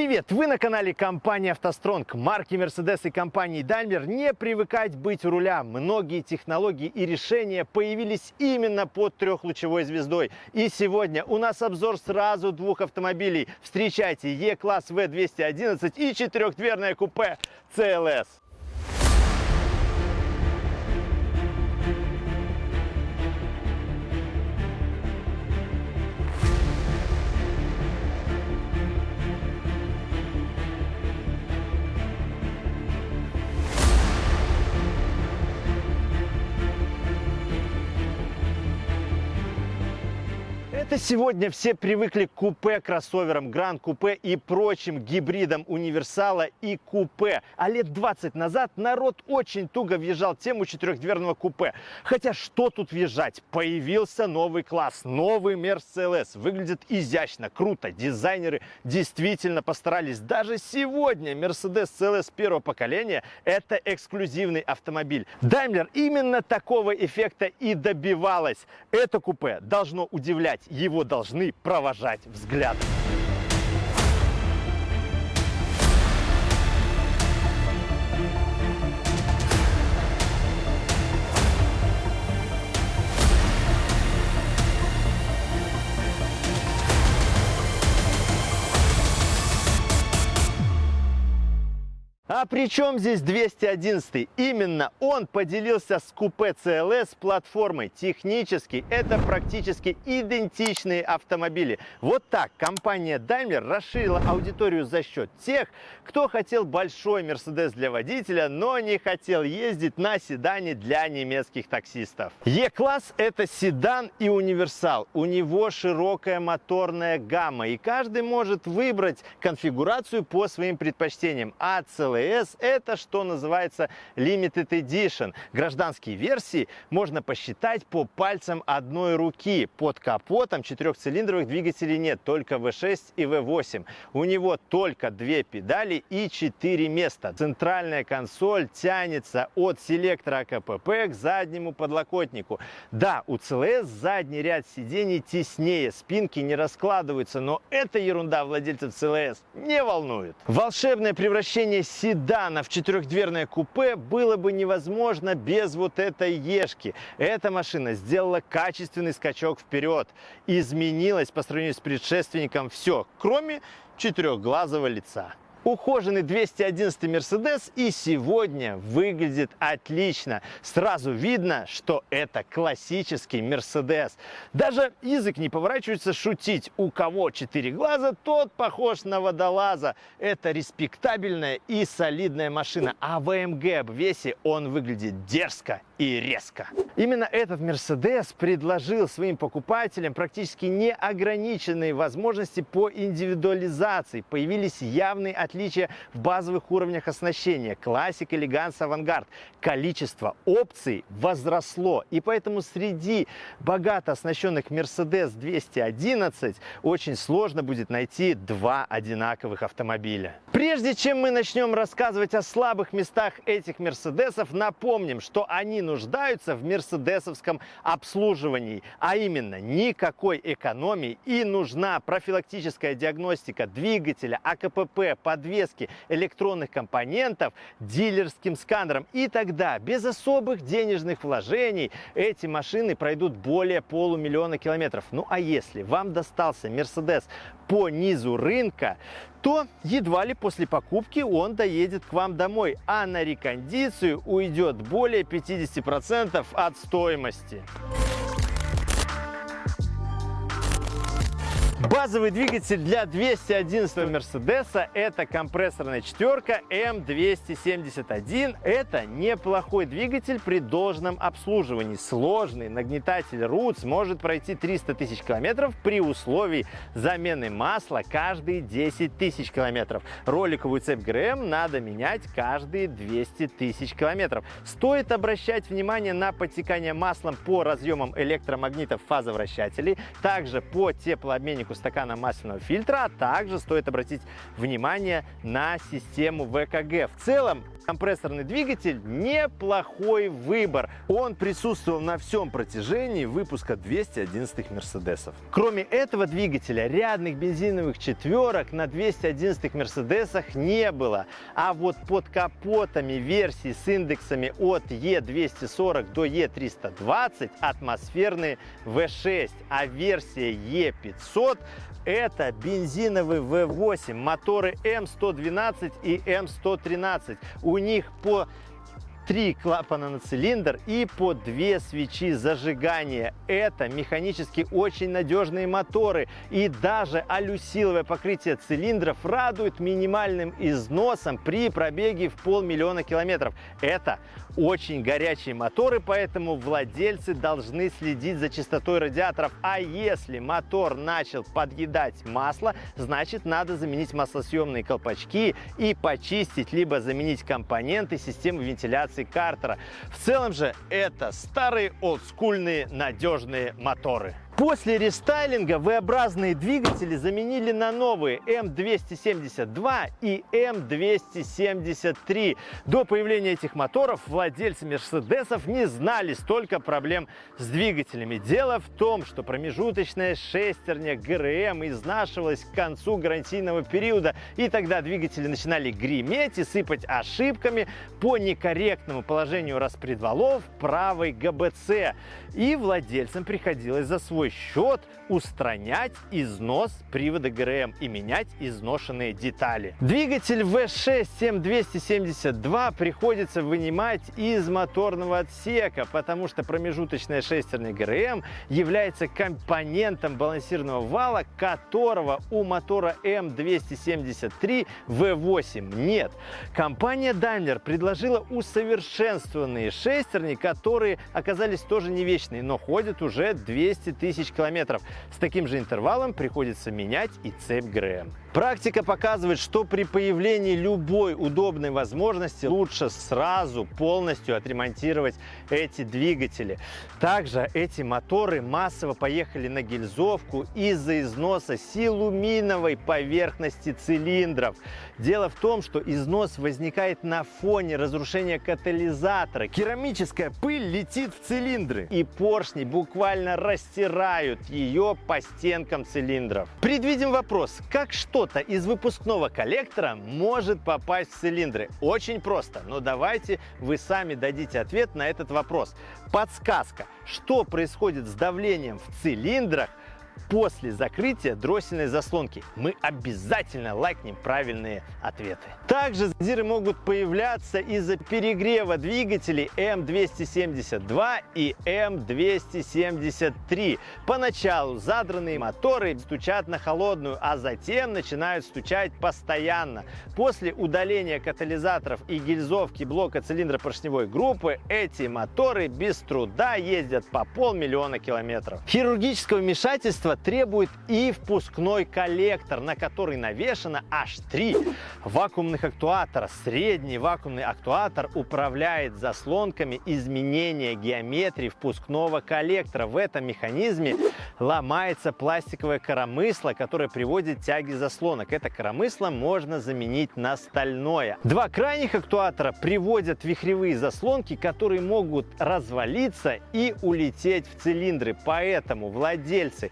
Привет! Вы на канале компании «АвтоСтронг». Марки Mercedes и компании Daimler не привыкать быть у руля. Многие технологии и решения появились именно под трехлучевой звездой. И сегодня у нас обзор сразу двух автомобилей. Встречайте E-класс V211 и четырехдверное купе CLS. Это сегодня все привыкли к купе, кроссоверам, гранд-купе и прочим гибридам универсала и купе. А лет 20 назад народ очень туго въезжал тему четырехдверного купе. Хотя что тут въезжать? Появился новый класс, новый Mercedes. Выглядит изящно, круто. Дизайнеры действительно постарались. Даже сегодня Mercedes CLS первого поколения – это эксклюзивный автомобиль. Daimler именно такого эффекта и добивалась. Это купе должно удивлять его должны провожать взглядом. А при чем здесь 211? Именно он поделился с купе CLS платформой. Технически это практически идентичные автомобили. Вот так компания Daimler расширила аудиторию за счет тех, кто хотел большой Mercedes для водителя, но не хотел ездить на седане для немецких таксистов. E-класс это седан и универсал. У него широкая моторная гамма и каждый может выбрать конфигурацию по своим предпочтениям. А CLS CLS это что называется Limited Edition. Гражданские версии можно посчитать по пальцам одной руки. Под капотом четырехцилиндровых двигателей нет, только V6 и V8. У него только две педали и четыре места. Центральная консоль тянется от селектора АКПП к заднему подлокотнику. Да, у CLS задний ряд сидений теснее, спинки не раскладываются, но эта ерунда владельцев CLS не волнует. Волшебное превращение седана в четырехдверное купе было бы невозможно без вот этой ешки. Эта машина сделала качественный скачок вперед. Изменилось по сравнению с предшественником все, кроме четырехглазого лица. Ухоженный 211 Мерседес и сегодня выглядит отлично. Сразу видно, что это классический Мерседес. Даже язык не поворачивается шутить. У кого четыре глаза, тот похож на водолаза. Это респектабельная и солидная машина. А в АМГ обвесе он выглядит дерзко и резко. Именно этот Мерседес предложил своим покупателям практически неограниченные возможности по индивидуализации. Появились явные отличия в базовых уровнях оснащения. Классик, элеганс, авангард. Количество опций возросло. И поэтому среди богато оснащенных Mercedes 211 очень сложно будет найти два одинаковых автомобиля. Прежде чем мы начнем рассказывать о слабых местах этих Мерседесов, напомним, что они нуждаются в мерседесовском обслуживании, а именно никакой экономии и нужна профилактическая диагностика двигателя, АКПП, подвески, электронных компонентов дилерским сканером. И тогда без особых денежных вложений эти машины пройдут более полумиллиона километров. Ну а если вам достался Mercedes по низу рынка, то едва ли после покупки он доедет к вам домой, а на рекондицию уйдет более 50% от стоимости. Базовый двигатель для 211 Мерседеса это компрессорная четверка М271. Это неплохой двигатель при должном обслуживании. Сложный нагнетатель Roots может пройти 300 тысяч километров при условии замены масла каждые 10 тысяч километров. Роликовую цепь ГРМ надо менять каждые 200 тысяч километров. Стоит обращать внимание на подтекание маслом по разъемам электромагнитов фазовращателей, также по теплообменнику стакана масляного фильтра, а также стоит обратить внимание на систему ВКГ. В целом, компрессорный двигатель неплохой выбор. Он присутствовал на всем протяжении выпуска 211 Мерседесов. Кроме этого двигателя, рядных бензиновых четверок на 211 Мерседесах не было. А вот под капотами версий с индексами от E240 до E320 атмосферные V6, а версия E500 это бензиновый V8, моторы М112 и М113. У них по три клапана на цилиндр и по две свечи зажигания. Это механически очень надежные моторы. И даже алюсиловое покрытие цилиндров радует минимальным износом при пробеге в полмиллиона километров. Это очень горячие моторы, поэтому владельцы должны следить за чистотой радиаторов. А если мотор начал подъедать масло, значит надо заменить маслосъемные колпачки и почистить, либо заменить компоненты системы вентиляции Картера. В целом же это старые олдскульные надежные моторы. После рестайлинга V-образные двигатели заменили на новые М272 и М273. До появления этих моторов владельцы Мерседесов не знали столько проблем с двигателями. Дело в том, что промежуточная шестерня ГРМ изнашивалась к концу гарантийного периода, и тогда двигатели начинали греметь и сыпать ошибками по некорректному положению распредвалов правой ГБЦ. И владельцам приходилось за свой счет устранять износ привода ГРМ и менять изношенные детали. Двигатель V6 7272 приходится вынимать из моторного отсека, потому что промежуточная шестерня ГРМ является компонентом балансирного вала, которого у мотора М273 V8 нет. Компания Daimler предложила усовершенствованные шестерни, которые оказались тоже не вечные, но ходят уже 200 тысяч тысяч километров. С таким же интервалом приходится менять и цепь ГРМ. Практика показывает, что при появлении любой удобной возможности лучше сразу полностью отремонтировать эти двигатели. Также эти моторы массово поехали на гильзовку из-за износа силуминовой поверхности цилиндров. Дело в том, что износ возникает на фоне разрушения катализатора. Керамическая пыль летит в цилиндры, и поршни буквально растирают ее по стенкам цилиндров. Предвидим вопрос, как что что-то из выпускного коллектора может попасть в цилиндры. Очень просто, но давайте вы сами дадите ответ на этот вопрос. Подсказка, что происходит с давлением в цилиндрах после закрытия дроссельной заслонки. Мы обязательно лайкнем правильные ответы. Также задиры могут появляться из-за перегрева двигателей М272 и М273. Поначалу задранные моторы стучат на холодную, а затем начинают стучать постоянно. После удаления катализаторов и гильзовки блока цилиндра поршневой группы эти моторы без труда ездят по полмиллиона километров. Хирургического вмешательства требует и впускной коллектор, на который навешано аж три вакуумных актуатора. Средний вакуумный актуатор управляет заслонками изменения геометрии впускного коллектора. В этом механизме ломается пластиковое коромысло, которое приводит тяги заслонок. Это коромысло можно заменить на стальное. Два крайних актуатора приводят вихревые заслонки, которые могут развалиться и улететь в цилиндры. Поэтому владельцы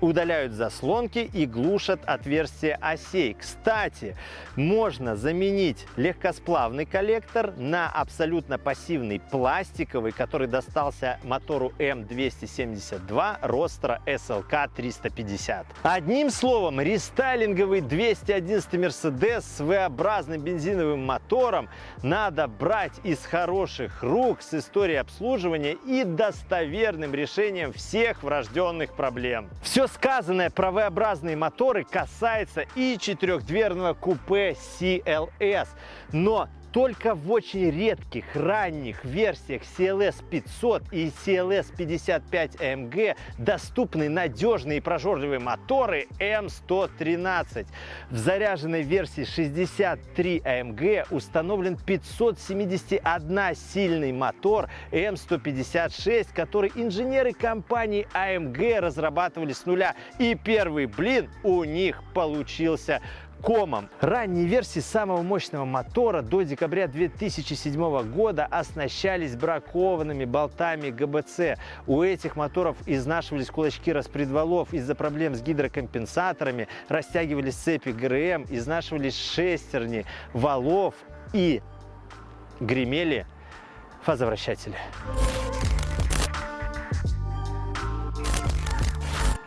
удаляют заслонки и глушат отверстия осей. Кстати, можно заменить легкосплавный коллектор на абсолютно пассивный пластиковый, который достался мотору М272 Ростра SLK 350. Одним словом, рестайлинговый 211 Mercedes с V-образным бензиновым мотором надо брать из хороших рук с историей обслуживания и достоверным решением всех врожденных проблем. Все сказанное про V-образные моторы касается и четырехдверного купе CLS. Но только в очень редких ранних версиях CLS 500 и CLS 55 AMG доступны надежные и прожорливые моторы M113. В заряженной версии 63 AMG установлен 571 сильный мотор M156, который инженеры компании AMG разрабатывали с нуля. И первый блин у них получился комом. Ранние версии самого мощного мотора до декабря 2007 года оснащались бракованными болтами ГБЦ. У этих моторов изнашивались кулачки распредвалов из-за проблем с гидрокомпенсаторами, растягивались цепи ГРМ, изнашивались шестерни валов и гремели фазовращатели.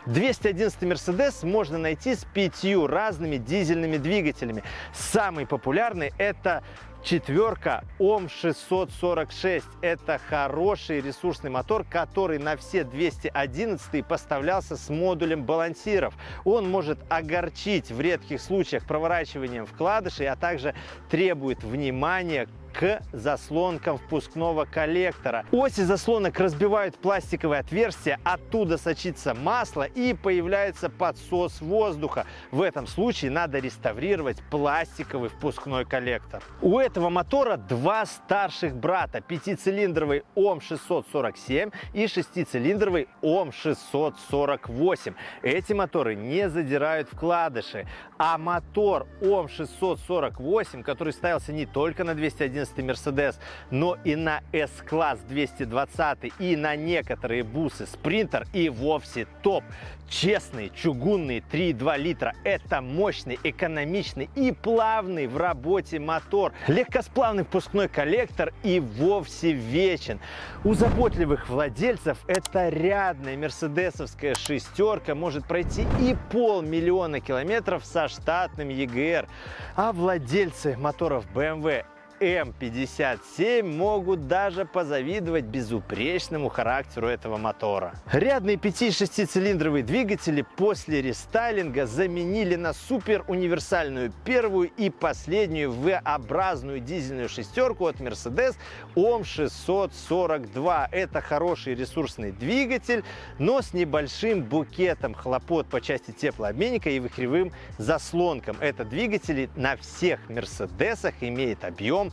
211 Mercedes можно найти с пятью разными дизельными двигателями. Самый популярный это четверка ОМ-646. Это хороший ресурсный мотор, который на все 211 поставлялся с модулем балансиров. Он может огорчить в редких случаях проворачиванием вкладышей, а также требует внимания к заслонкам впускного коллектора. Оси заслонок разбивают пластиковые отверстия, оттуда сочится масло и появляется подсос воздуха. В этом случае надо реставрировать пластиковый впускной коллектор. У этого мотора два старших брата. Пятицилиндровый ОМ-647 и шестицилиндровый ОМ-648. Эти моторы не задирают вкладыши, а мотор ОМ-648, который ставился не только на 211 11 Mercedes, но и на S-класс 220 и на некоторые бусы Sprinter и вовсе топ. Честный чугунный 3,2 литра – это мощный, экономичный и плавный в работе мотор. Легкосплавный впускной коллектор и вовсе вечен. У заботливых владельцев это рядная мерседесовская шестерка может пройти и полмиллиона километров со штатным EGR. А владельцы моторов BMW М57 могут даже позавидовать безупречному характеру этого мотора. Рядные 5-6-цилиндровые двигатели после рестайлинга заменили на супер универсальную первую и последнюю V-образную дизельную шестерку от Mercedes OM642. Это хороший ресурсный двигатель, но с небольшим букетом хлопот по части теплообменника и вихревым заслонкам. Это двигатели на всех Мерседесах имеет объем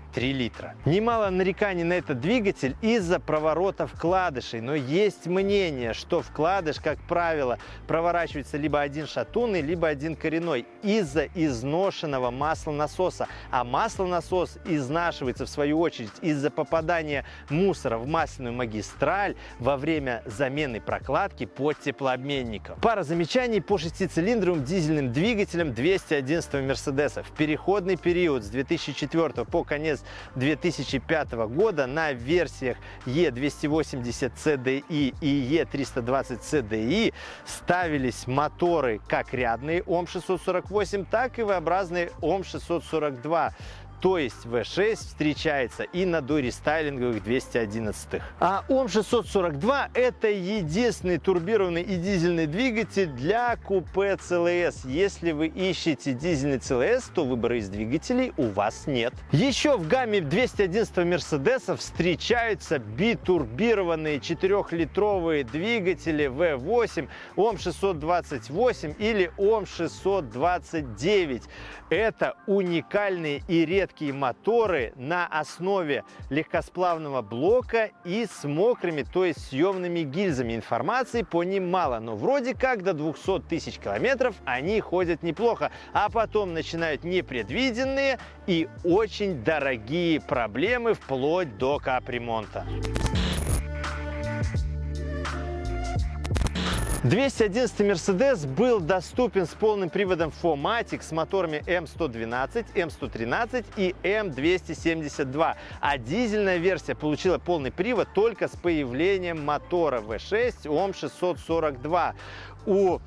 3 литра. Немало нареканий на этот двигатель из-за проворота вкладышей, но есть мнение, что вкладыш, как правило, проворачивается либо один шатунный, либо один коренной из-за изношенного маслонасоса, а маслонасос изнашивается в свою очередь из-за попадания мусора в масляную магистраль во время замены прокладки под теплообменником. Пара замечаний по шестицилиндровым дизельным двигателям 211 Мерседеса. В переходный период с 2004 по конец 2005 года на версиях E280 CDI и E320 CDI ставились моторы как рядные ОМ-648, так и V-образные ОМ-642 то есть V6 встречается и на дорестайлинговых 211. А ОМ642 это единственный турбированный и дизельный двигатель для купе CLS. Если вы ищете дизельный CLS, то выбора из двигателей у вас нет. Еще в гамме 211 Мерседеса встречаются битурбированные 4-литровые двигатели V8 ОМ628 или ОМ629. Это уникальные и редкие редкие моторы на основе легкосплавного блока и с мокрыми, то есть съемными гильзами. Информации по ним мало, но вроде как до 200 тысяч километров они ходят неплохо, а потом начинают непредвиденные и очень дорогие проблемы вплоть до капремонта. 211 Mercedes был доступен с полным приводом 4MATIC с моторами М112, М113 и М272, а дизельная версия получила полный привод только с появлением мотора V6 ОМ642. У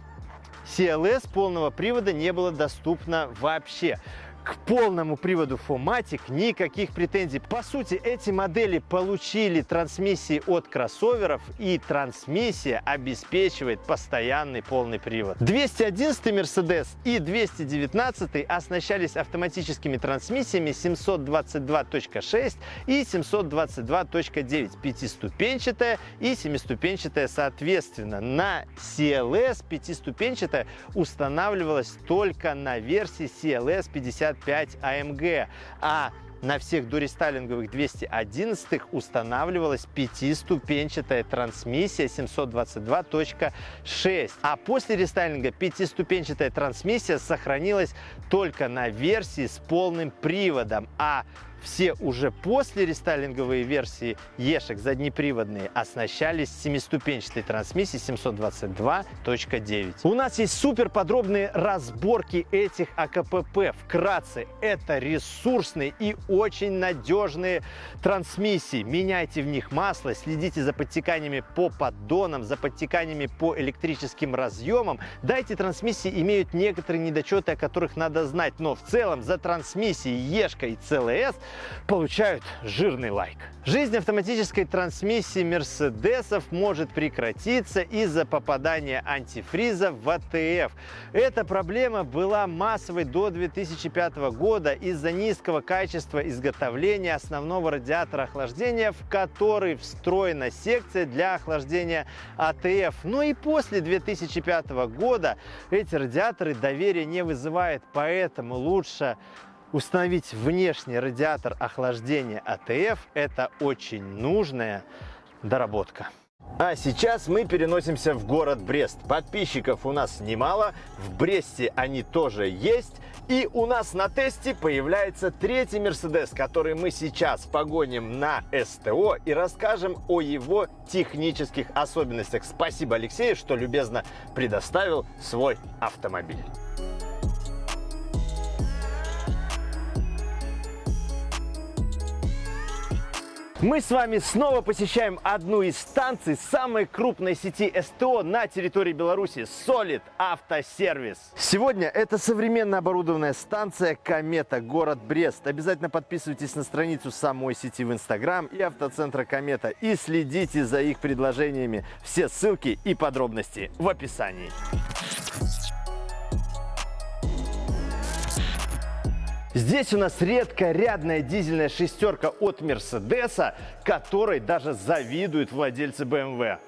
CLS полного привода не было доступно вообще. К полному приводу Fomatic никаких претензий. По сути, эти модели получили трансмиссии от кроссоверов, и трансмиссия обеспечивает постоянный полный привод. 211 Mercedes и 219 оснащались автоматическими трансмиссиями 722.6 и 722.9, пятиступенчатая и семиступенчатая соответственно. На CLS пятиступенчатая устанавливалась только на версии CLS 50 55 AMG, а на всех дорестайлинговых 211 устанавливалась пятиступенчатая трансмиссия 722.6. А после рестайлинга пятиступенчатая трансмиссия сохранилась только на версии с полным приводом, а все уже после рестайлинговые версии Ешек заднеприводные оснащались семиступенчатой трансмиссией 722.9. У нас есть супер подробные разборки этих АКПП. Вкратце, это ресурсные и очень надежные трансмиссии. Меняйте в них масло, следите за подтеканиями по поддонам, за подтеканиями по электрическим разъемам. Дайте трансмиссии имеют некоторые недочеты, о которых надо знать, но в целом за трансмиссией Ешка и CLS получают жирный лайк. Жизнь автоматической трансмиссии Мерседесов может прекратиться из-за попадания антифриза в АТФ. Эта проблема была массовой до 2005 года из-за низкого качества изготовления основного радиатора охлаждения, в который встроена секция для охлаждения АТФ. Но и после 2005 года эти радиаторы доверия не вызывают, поэтому лучше Установить внешний радиатор охлаждения АТФ – это очень нужная доработка. А сейчас мы переносимся в город Брест. Подписчиков у нас немало, в Бресте они тоже есть. И у нас на тесте появляется третий Мерседес, который мы сейчас погоним на СТО и расскажем о его технических особенностях. Спасибо Алексею, что любезно предоставил свой автомобиль. Мы с вами снова посещаем одну из станций самой крупной сети СТО на территории Беларуси – Solid Автосервис. Сегодня это современно оборудованная станция «Комета», город Брест. Обязательно подписывайтесь на страницу самой сети в Инстаграм и автоцентра «Комета» и следите за их предложениями. Все ссылки и подробности в описании. Здесь у нас редкорядная дизельная шестерка от Мерседеса, которой даже завидуют владельцы BMW.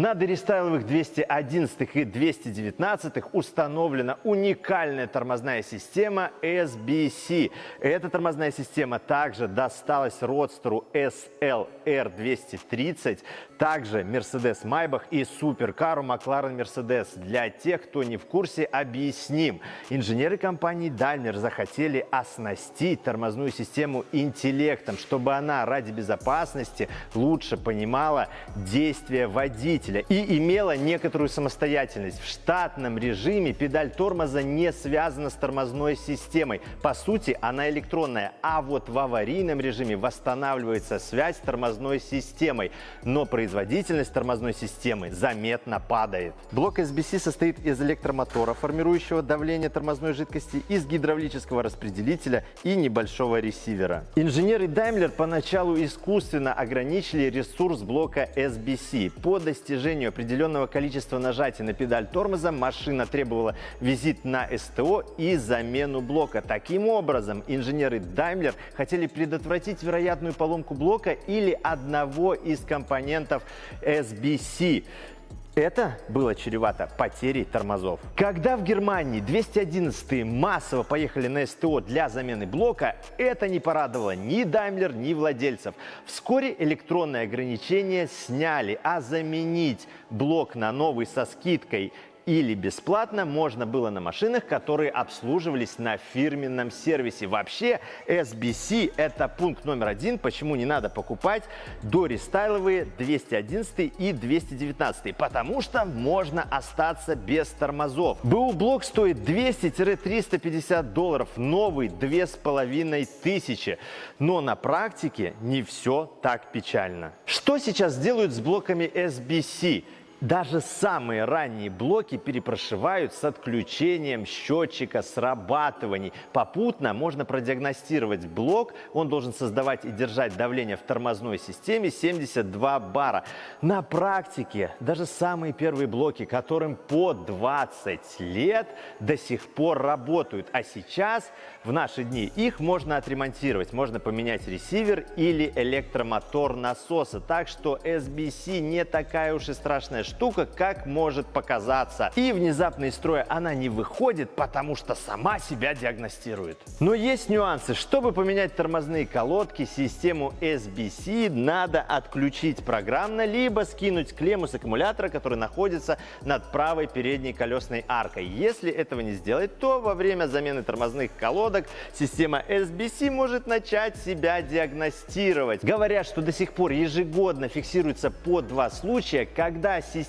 На дорестайловых 211 и 219 установлена уникальная тормозная система SBC. Эта тормозная система также досталась родстеру SLR 230, также Mercedes Maybach и суперкару McLaren Mercedes. Для тех, кто не в курсе, объясним. Инженеры компании Daimler захотели оснастить тормозную систему интеллектом, чтобы она ради безопасности лучше понимала действия водителя двигателя и имела некоторую самостоятельность. В штатном режиме педаль тормоза не связана с тормозной системой. По сути, она электронная, а вот в аварийном режиме восстанавливается связь с тормозной системой, но производительность тормозной системы заметно падает. Блок SBC состоит из электромотора, формирующего давление тормозной жидкости, из гидравлического распределителя и небольшого ресивера. Инженеры Daimler поначалу искусственно ограничили ресурс блока SBC. По достижению достижению определенного количества нажатий на педаль тормоза машина требовала визит на СТО и замену блока. Таким образом, инженеры Daimler хотели предотвратить вероятную поломку блока или одного из компонентов SBC. Это было чревато потерей тормозов. Когда в Германии 211 массово поехали на СТО для замены блока, это не порадовало ни Daimler, ни владельцев. Вскоре электронные ограничения сняли, а заменить блок на новый со скидкой или бесплатно можно было на машинах, которые обслуживались на фирменном сервисе. Вообще, SBC – это пункт номер один, почему не надо покупать дорестайловые 211 и 219, потому что можно остаться без тормозов. БУ блок стоит 200-350 долларов, новый 2500, но на практике не все так печально. Что сейчас делают с блоками SBC? Даже самые ранние блоки перепрошивают с отключением счетчика срабатываний. Попутно можно продиагностировать блок. Он должен создавать и держать давление в тормозной системе 72 бара. На практике даже самые первые блоки, которым по 20 лет, до сих пор работают. А сейчас, в наши дни, их можно отремонтировать. Можно поменять ресивер или электромотор насоса. Так что SBC не такая уж и страшная штука, как может показаться. И внезапно из строя она не выходит, потому что сама себя диагностирует. Но есть нюансы. Чтобы поменять тормозные колодки, систему SBC надо отключить программно, либо скинуть клемму с аккумулятора, который находится над правой передней колесной аркой. Если этого не сделать, то во время замены тормозных колодок система SBC может начать себя диагностировать. Говорят, что до сих пор ежегодно фиксируется по два случая, когда система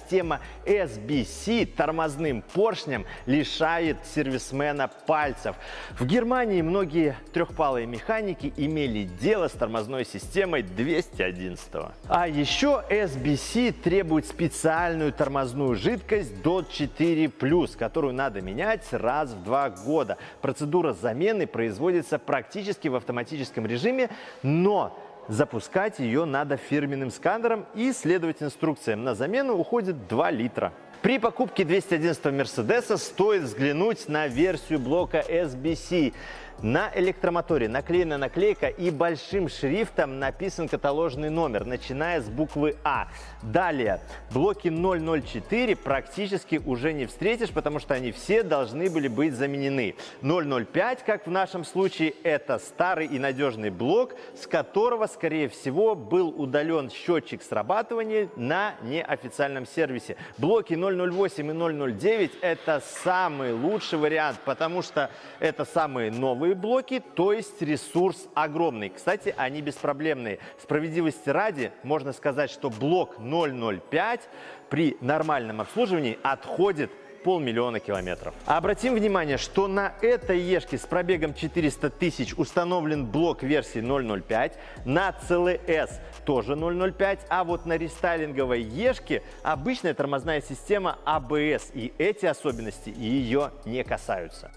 SBC тормозным поршнем лишает сервисмена пальцев. В Германии многие трехпалые механики имели дело с тормозной системой 211. А еще SBC требует специальную тормозную жидкость DOT 4+, которую надо менять раз в два года. Процедура замены производится практически в автоматическом режиме, но запускать ее надо фирменным сканером и следовать инструкциям. На замену уходит 2 литра. При покупке 211 Мерседеса стоит взглянуть на версию блока SBC. На электромоторе наклеена наклейка и большим шрифтом написан каталожный номер, начиная с буквы А. Далее, блоки 004 практически уже не встретишь, потому что они все должны были быть заменены. 005, как в нашем случае, это старый и надежный блок, с которого, скорее всего, был удален счетчик срабатывания на неофициальном сервисе. Блоки 008 и 009 это самый лучший вариант, потому что это самые новые новые блоки, то есть ресурс огромный. Кстати, они беспроблемные. Справедливости ради, можно сказать, что блок 005 при нормальном обслуживании отходит полмиллиона километров. Обратим внимание, что на этой Ешке с пробегом 400 тысяч установлен блок версии 005, на CLS тоже 005, а вот на рестайлинговой Ешке обычная тормозная система ABS, а и эти особенности ее не касаются.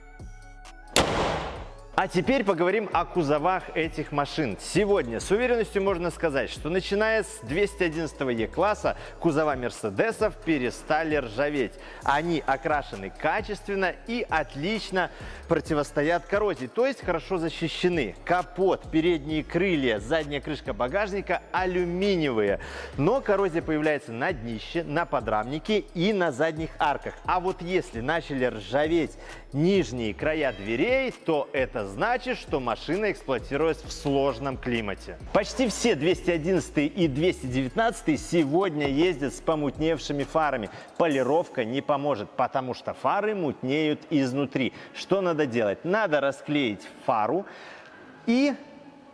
А теперь поговорим о кузовах этих машин. Сегодня с уверенностью можно сказать, что начиная с 211 Е-класса кузова Мерседесов перестали ржаветь. Они окрашены качественно и отлично противостоят коррозии, то есть хорошо защищены. Капот, передние крылья, задняя крышка багажника алюминиевые. Но коррозия появляется на днище, на подрамнике и на задних арках. А вот если начали ржаветь нижние края дверей, то это значит, что машина эксплуатировалась в сложном климате. Почти все 211 и 219 сегодня ездят с помутневшими фарами. Полировка не поможет, потому что фары мутнеют изнутри. Что надо делать? Надо расклеить фару и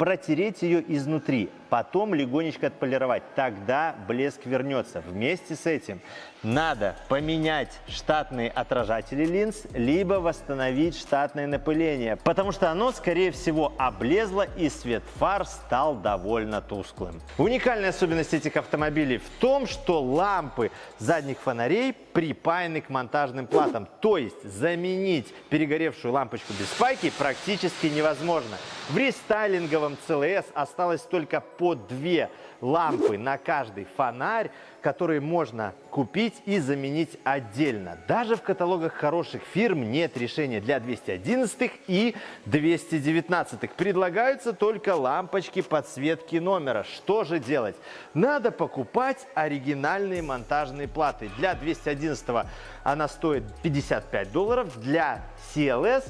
протереть ее изнутри, потом легонечко отполировать. Тогда блеск вернется. Вместе с этим надо поменять штатные отражатели линз, либо восстановить штатное напыление, потому что оно, скорее всего, облезло и свет фар стал довольно тусклым. Уникальная особенность этих автомобилей в том, что лампы задних фонарей припаяны к монтажным платам, то есть заменить перегоревшую лампочку без спайки практически невозможно. В рестайлинговом CLS осталось только по две лампы на каждый фонарь, которые можно купить и заменить отдельно. Даже в каталогах хороших фирм нет решения для 211 и 219. Предлагаются только лампочки подсветки номера. Что же делать? Надо покупать оригинальные монтажные платы. Для 211 она стоит 55 долларов, для CLS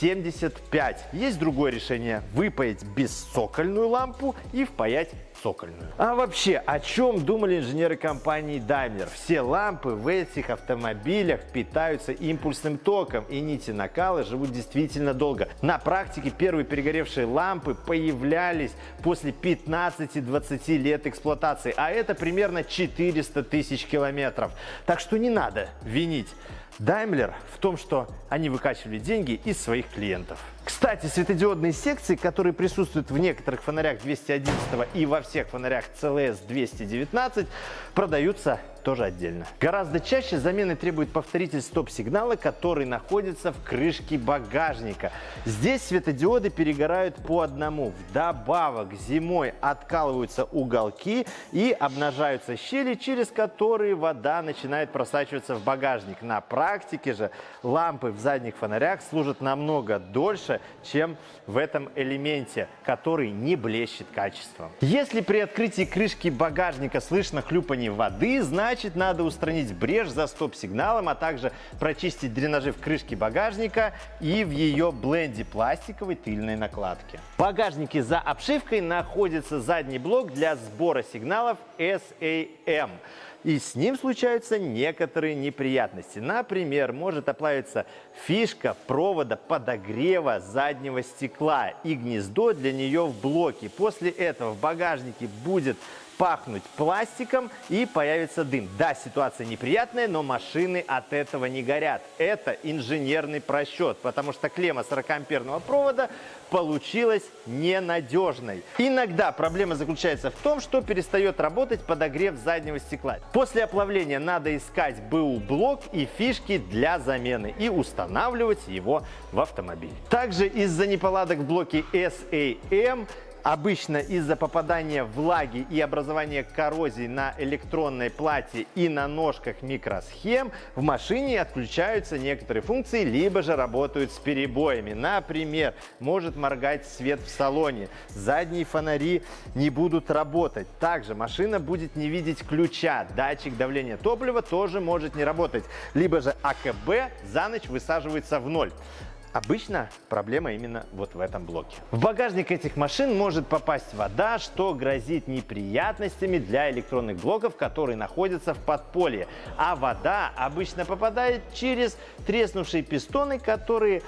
75. Есть другое решение – выпаять бесцокольную лампу и впаять цокольную. А вообще, о чем думали инженеры компании Daimler? Все лампы в этих автомобилях питаются импульсным током, и нити накала живут действительно долго. На практике первые перегоревшие лампы появлялись после 15-20 лет эксплуатации, а это примерно 400 тысяч километров. Так что не надо винить Daimler в том, что они выкачивали деньги из своих клиентов. Кстати, светодиодные секции, которые присутствуют в некоторых фонарях 211 и во всех фонарях CLS 219, продаются тоже отдельно. Гораздо чаще замены требует повторитель стоп-сигнала, который находится в крышке багажника. Здесь светодиоды перегорают по одному. Вдобавок зимой откалываются уголки и обнажаются щели, через которые вода начинает просачиваться в багажник. На практике же лампы в задних фонарях служат намного дольше, чем в этом элементе, который не блещет качеством. Если при открытии крышки багажника слышно хлюпание воды, значит надо устранить брешь за стоп-сигналом, а также прочистить дренажи в крышке багажника и в ее бленде пластиковой тыльной накладки. В багажнике за обшивкой находится задний блок для сбора сигналов SAM и с ним случаются некоторые неприятности. Например, может оплавиться фишка провода подогрева заднего стекла и гнездо для нее в блоке. После этого в багажнике будет пахнуть пластиком и появится дым. Да, ситуация неприятная, но машины от этого не горят. Это инженерный просчет, потому что клемма 40-амперного провода получилась ненадежной. Иногда проблема заключается в том, что перестает работать подогрев заднего стекла. После оплавления надо искать БУ-блок и фишки для замены и устанавливать его в автомобиль. Также из-за неполадок в блоке SAM Обычно из-за попадания влаги и образования коррозии на электронной плате и на ножках микросхем в машине отключаются некоторые функции, либо же работают с перебоями. Например, может моргать свет в салоне, задние фонари не будут работать. Также машина будет не видеть ключа, датчик давления топлива тоже может не работать, либо же АКБ за ночь высаживается в ноль. Обычно проблема именно вот в этом блоке. В багажник этих машин может попасть вода, что грозит неприятностями для электронных блоков, которые находятся в подполье. А вода обычно попадает через треснувшие пистоны, которые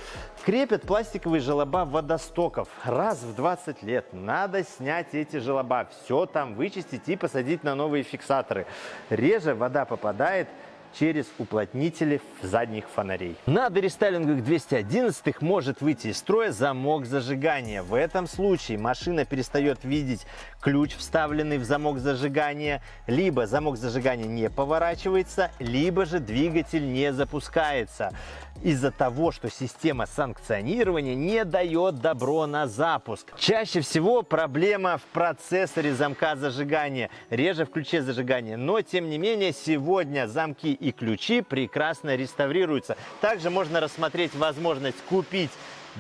крепят пластиковые желоба водостоков. Раз в 20 лет надо снять эти желоба, все там вычистить и посадить на новые фиксаторы. Реже вода попадает через уплотнители задних фонарей. На дорестайлингах 211 может выйти из строя замок зажигания. В этом случае машина перестает видеть ключ, вставленный в замок зажигания, либо замок зажигания не поворачивается, либо же двигатель не запускается из-за того, что система санкционирования не дает добро на запуск. Чаще всего проблема в процессоре замка зажигания, реже в ключе зажигания. Но, тем не менее, сегодня замки и ключи прекрасно реставрируются. Также можно рассмотреть возможность купить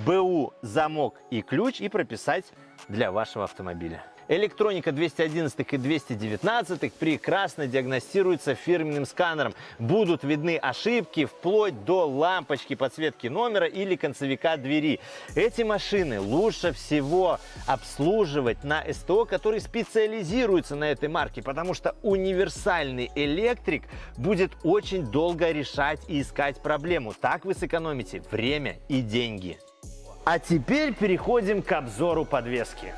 БУ замок и ключ и прописать для вашего автомобиля. Электроника 211 и 219 прекрасно диагностируется фирменным сканером. Будут видны ошибки вплоть до лампочки подсветки номера или концевика двери. Эти машины лучше всего обслуживать на СТО, который специализируется на этой марке, потому что универсальный электрик будет очень долго решать и искать проблему. Так вы сэкономите время и деньги. А теперь переходим к обзору подвески.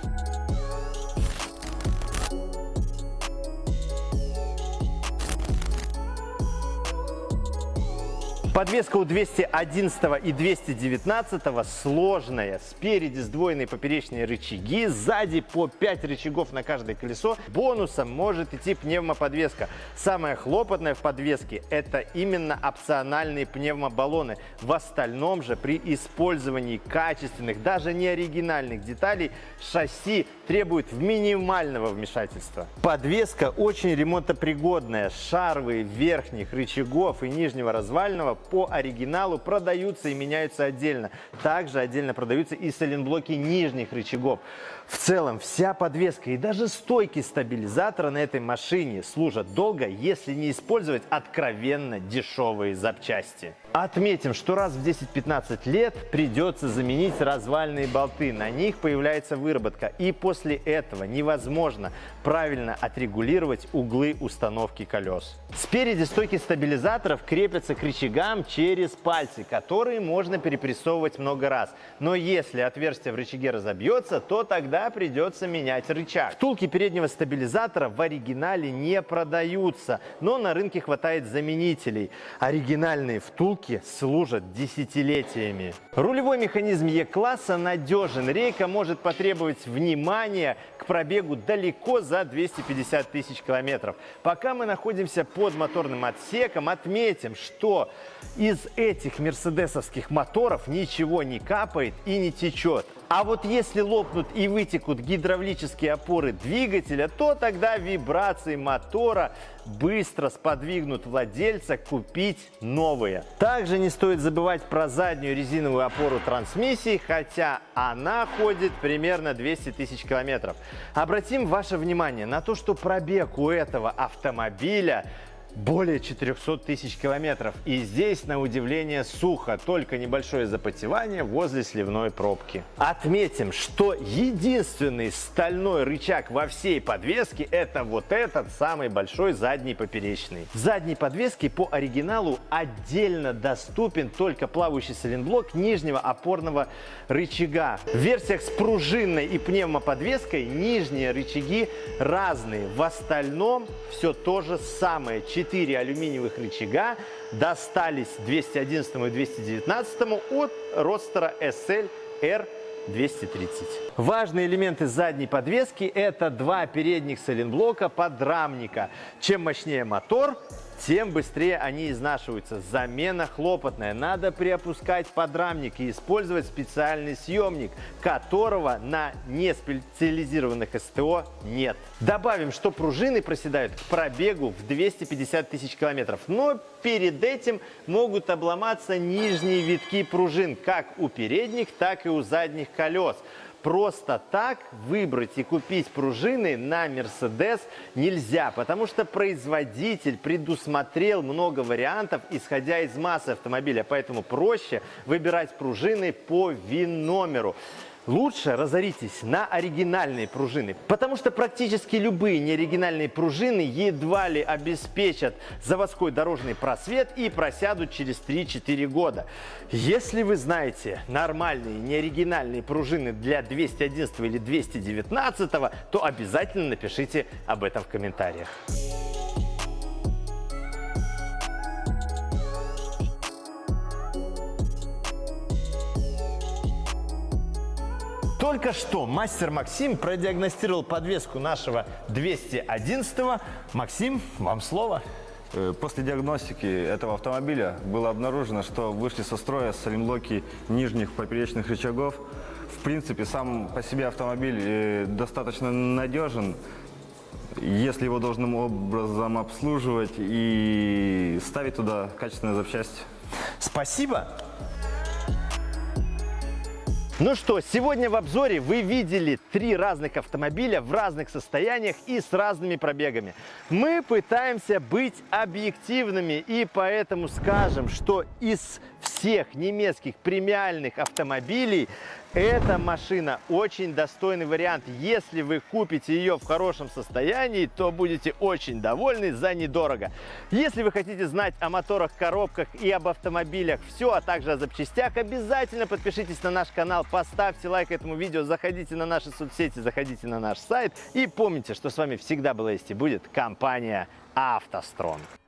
Подвеска у 211 и 219 сложная. Спереди сдвоенные поперечные рычаги, сзади по 5 рычагов на каждое колесо. Бонусом может идти пневмоподвеска. Самое хлопотное в подвеске это именно опциональные пневмобаллоны. В остальном же при использовании качественных, даже не оригинальных деталей шасси требует минимального вмешательства. Подвеска очень ремонтопригодная. Шарвы верхних рычагов и нижнего развального по оригиналу продаются и меняются отдельно. Также отдельно продаются и сайлентблоки нижних рычагов. В целом, вся подвеска и даже стойки стабилизатора на этой машине служат долго, если не использовать откровенно дешевые запчасти. Отметим, что раз в 10-15 лет придется заменить развальные болты. На них появляется выработка. И после этого невозможно правильно отрегулировать углы установки колес. Спереди стойки стабилизаторов крепятся к рычагам через пальцы, которые можно перепрессовывать много раз. Но если отверстие в рычаге разобьется, то тогда придется менять рычаг. Втулки переднего стабилизатора в оригинале не продаются, но на рынке хватает заменителей. Оригинальные втулки служат десятилетиями. Рулевой механизм Е-класса надежен. Рейка может потребовать внимания к пробегу далеко за 250 тысяч километров. Пока мы находимся под моторным отсеком, отметим, что из этих мерседесовских моторов ничего не капает и не течет. А вот если лопнут и вытекут гидравлические опоры двигателя, то тогда вибрации мотора быстро сподвигнут владельца купить новые. Также не стоит забывать про заднюю резиновую опору трансмиссии, хотя она ходит примерно 200 тысяч километров. Обратим ваше внимание на то, что пробег у этого автомобиля более 400 тысяч километров. И здесь, на удивление, сухо, только небольшое запотевание возле сливной пробки. Отметим, что единственный стальной рычаг во всей подвеске это вот этот самый большой задний поперечный. В задней подвеске по оригиналу отдельно доступен только плавающий сайлентблок нижнего опорного рычага. В версиях с пружинной и пневмоподвеской нижние рычаги разные. В остальном все то же самое. 4 алюминиевых рычага достались 211 и 219 от Родстера SL R 230. Важные элементы задней подвески – это два передних сайлентблока подрамника. Чем мощнее мотор, тем быстрее они изнашиваются. Замена хлопотная. Надо приопускать подрамник и использовать специальный съемник, которого на неспециализированных СТО нет. Добавим, что пружины проседают к пробегу в 250 тысяч километров. Но перед этим могут обломаться нижние витки пружин, как у передних, так и у задних колес просто так выбрать и купить пружины на Mercedes нельзя, потому что производитель предусмотрел много вариантов, исходя из массы автомобиля, поэтому проще выбирать пружины по ВИН-номеру лучше разоритесь на оригинальные пружины, потому что практически любые неоригинальные пружины едва ли обеспечат заводской дорожный просвет и просядут через 3-4 года. Если вы знаете нормальные неоригинальные пружины для 211 или 219, то обязательно напишите об этом в комментариях. Только что мастер Максим продиагностировал подвеску нашего 211 -го. Максим, вам слово. Э, после диагностики этого автомобиля было обнаружено, что вышли со строя салимблоки нижних поперечных рычагов. В принципе, сам по себе автомобиль э, достаточно надежен, если его должным образом обслуживать и ставить туда качественные запчасти. Спасибо. Ну что, сегодня в обзоре вы видели три разных автомобиля в разных состояниях и с разными пробегами. Мы пытаемся быть объективными и поэтому скажем, что из всех немецких премиальных автомобилей эта машина очень достойный вариант. Если вы купите ее в хорошем состоянии, то будете очень довольны за недорого. Если вы хотите знать о моторах, коробках и об автомобилях все, а также о запчастях, обязательно подпишитесь на наш канал, поставьте лайк этому видео, заходите на наши соцсети, заходите на наш сайт и помните, что с вами всегда была есть и будет компания «АвтоСтронг».